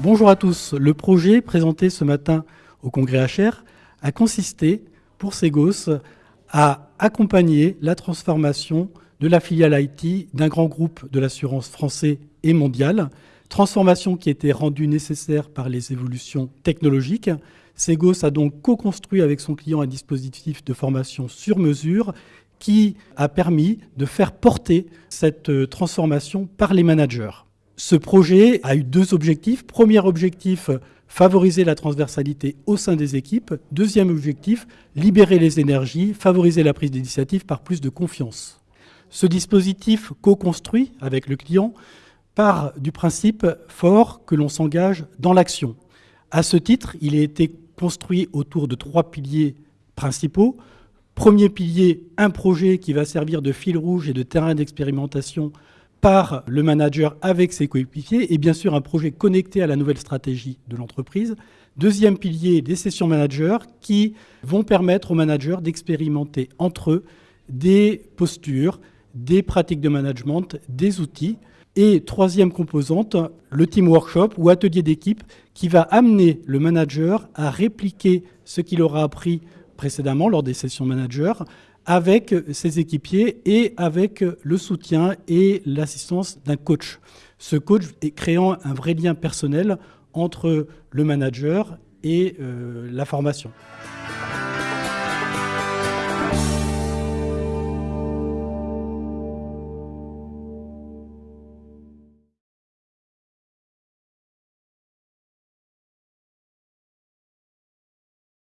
Bonjour à tous. Le projet présenté ce matin au congrès HR a consisté pour Segos à accompagner la transformation de la filiale IT d'un grand groupe de l'assurance français et mondial, transformation qui était rendue nécessaire par les évolutions technologiques. Segos a donc co-construit avec son client un dispositif de formation sur mesure qui a permis de faire porter cette transformation par les managers. Ce projet a eu deux objectifs. Premier objectif, favoriser la transversalité au sein des équipes. Deuxième objectif, libérer les énergies, favoriser la prise d'initiative par plus de confiance. Ce dispositif co-construit avec le client part du principe fort que l'on s'engage dans l'action. À ce titre, il a été construit autour de trois piliers principaux. Premier pilier, un projet qui va servir de fil rouge et de terrain d'expérimentation par le manager avec ses coéquipiers et bien sûr un projet connecté à la nouvelle stratégie de l'entreprise. Deuxième pilier, des sessions managers qui vont permettre aux managers d'expérimenter entre eux des postures, des pratiques de management, des outils. Et troisième composante, le team workshop ou atelier d'équipe qui va amener le manager à répliquer ce qu'il aura appris précédemment lors des sessions managers avec ses équipiers et avec le soutien et l'assistance d'un coach. Ce coach est créant un vrai lien personnel entre le manager et euh, la formation.